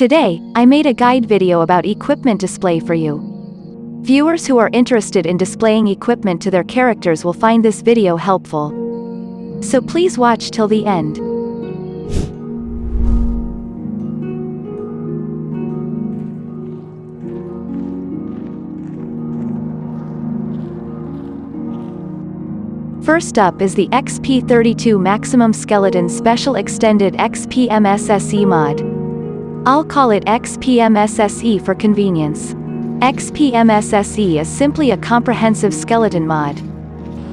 Today, I made a guide video about equipment display for you. Viewers who are interested in displaying equipment to their characters will find this video helpful. So please watch till the end. First up is the XP32 Maximum Skeleton Special Extended XPMSSE mod. I'll call it XPMSSE for convenience. XPMSSE is simply a comprehensive skeleton mod.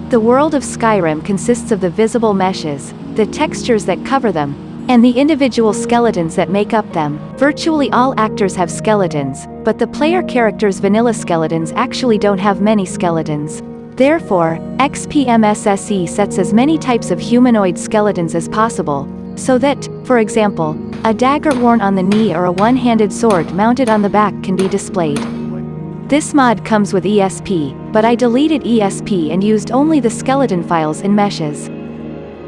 The world of Skyrim consists of the visible meshes, the textures that cover them, and the individual skeletons that make up them. Virtually all actors have skeletons, but the player character's vanilla skeletons actually don't have many skeletons. Therefore, XPMSSE sets as many types of humanoid skeletons as possible, so that, for example, a dagger worn on the knee or a one-handed sword mounted on the back can be displayed. This mod comes with ESP, but I deleted ESP and used only the skeleton files in meshes.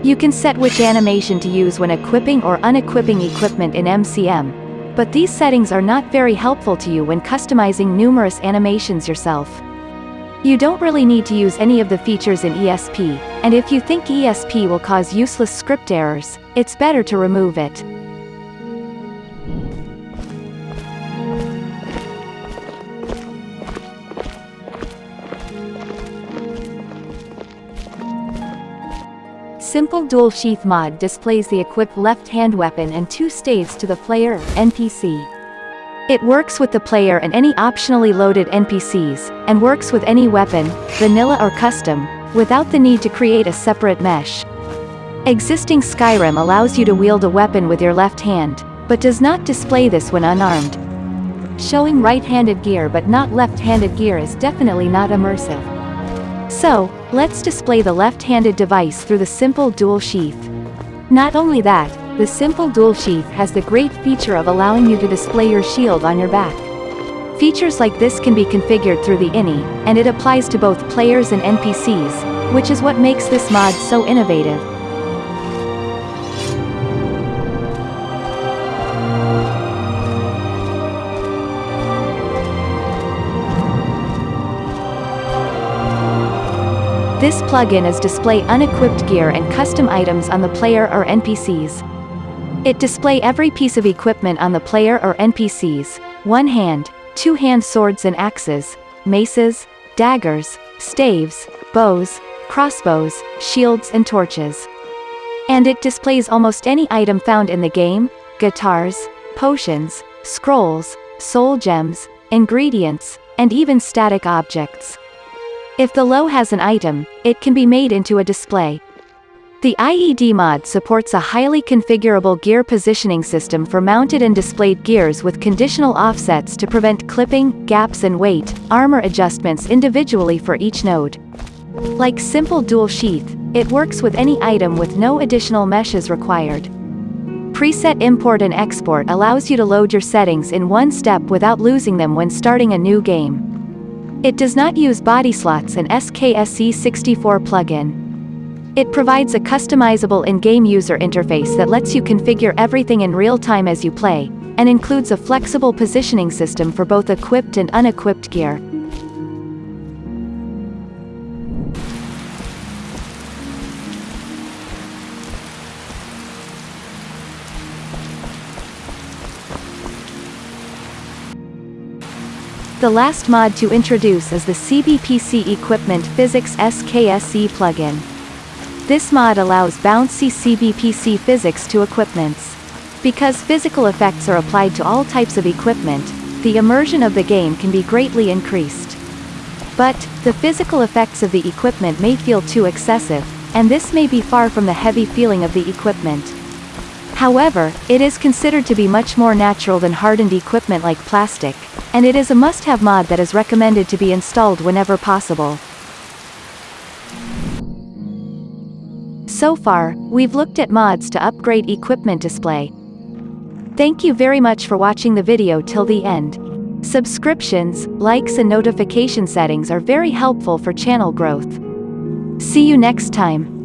You can set which animation to use when equipping or unequipping equipment in MCM, but these settings are not very helpful to you when customizing numerous animations yourself. You don't really need to use any of the features in ESP, and if you think ESP will cause useless script errors, it's better to remove it. Simple Dual Sheath mod displays the equipped left-hand weapon and two staves to the player, NPC. It works with the player and any optionally loaded NPCs, and works with any weapon, vanilla or custom, without the need to create a separate mesh. Existing Skyrim allows you to wield a weapon with your left hand, but does not display this when unarmed. Showing right-handed gear but not left-handed gear is definitely not immersive. So, let's display the left-handed device through the simple dual sheath. Not only that, the simple dual sheath has the great feature of allowing you to display your shield on your back. Features like this can be configured through the INI, and it applies to both players and NPCs, which is what makes this mod so innovative. This plugin is display unequipped gear and custom items on the player or NPCs. It display every piece of equipment on the player or NPCs, one hand, two hand swords and axes, maces, daggers, staves, bows, crossbows, shields and torches. And it displays almost any item found in the game, guitars, potions, scrolls, soul gems, ingredients, and even static objects. If the low has an item, it can be made into a display. The IED mod supports a highly configurable gear positioning system for mounted and displayed gears with conditional offsets to prevent clipping, gaps and weight, armor adjustments individually for each node. Like simple dual sheath, it works with any item with no additional meshes required. Preset import and export allows you to load your settings in one step without losing them when starting a new game. It does not use body slots and SKSE64 plugin. It provides a customizable in-game user interface that lets you configure everything in real time as you play, and includes a flexible positioning system for both equipped and unequipped gear. The last mod to introduce is the CBPC Equipment Physics SKSE plugin. This mod allows bouncy CBPC physics to equipments. Because physical effects are applied to all types of equipment, the immersion of the game can be greatly increased. But, the physical effects of the equipment may feel too excessive, and this may be far from the heavy feeling of the equipment. However, it is considered to be much more natural than hardened equipment like plastic, and it is a must-have mod that is recommended to be installed whenever possible. So far, we've looked at mods to upgrade equipment display. Thank you very much for watching the video till the end. Subscriptions, likes and notification settings are very helpful for channel growth. See you next time.